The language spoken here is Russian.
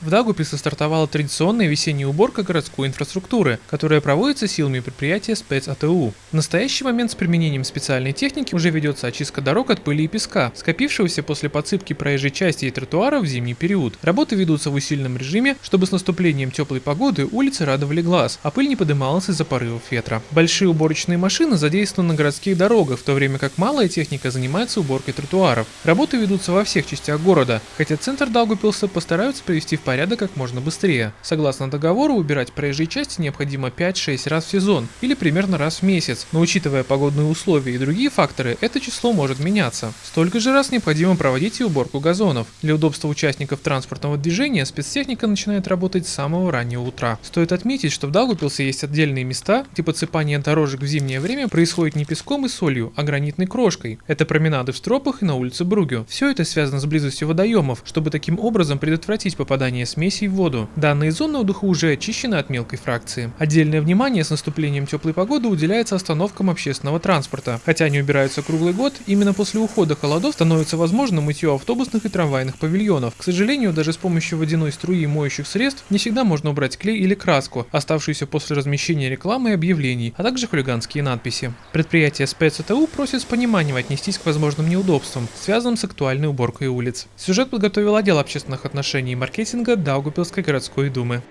В Даугупилсе стартовала традиционная весенняя уборка городской инфраструктуры, которая проводится силами предприятия спецАТУ. В настоящий момент с применением специальной техники уже ведется очистка дорог от пыли и песка, скопившегося после подсыпки проезжей части и тротуара в зимний период. Работы ведутся в усиленном режиме, чтобы с наступлением теплой погоды улицы радовали глаз, а пыль не подымалась из-за порывов ветра. Большие уборочные машины задействованы на городских дорогах, в то время как малая техника занимается уборкой тротуаров. Работы ведутся во всех частях города, хотя центр Даугупилса постараются привести в порядок как можно быстрее. Согласно договору, убирать проезжие части необходимо 5-6 раз в сезон или примерно раз в месяц, но учитывая погодные условия и другие факторы, это число может меняться. Столько же раз необходимо проводить и уборку газонов. Для удобства участников транспортного движения спецтехника начинает работать с самого раннего утра. Стоит отметить, что в Даугупилсе есть отдельные места, где подсыпание дорожек в зимнее время происходит не песком и солью, а гранитной крошкой. Это променады в Стропах и на улице Бругю. Все это связано с близостью водоемов, чтобы таким образом предотвратить попадание добавления смесей в воду. Данные зоны отдыха уже очищены от мелкой фракции. Отдельное внимание с наступлением теплой погоды уделяется остановкам общественного транспорта. Хотя они убираются круглый год, именно после ухода холодов становится возможно мытье автобусных и трамвайных павильонов. К сожалению, даже с помощью водяной струи и моющих средств не всегда можно убрать клей или краску, оставшуюся после размещения рекламы и объявлений, а также хулиганские надписи. Предприятие спецТУ просит с пониманием отнестись к возможным неудобствам, связанным с актуальной уборкой улиц. Сюжет подготовил отдел общественных отношений и маркетинга Даугупилской городской думы.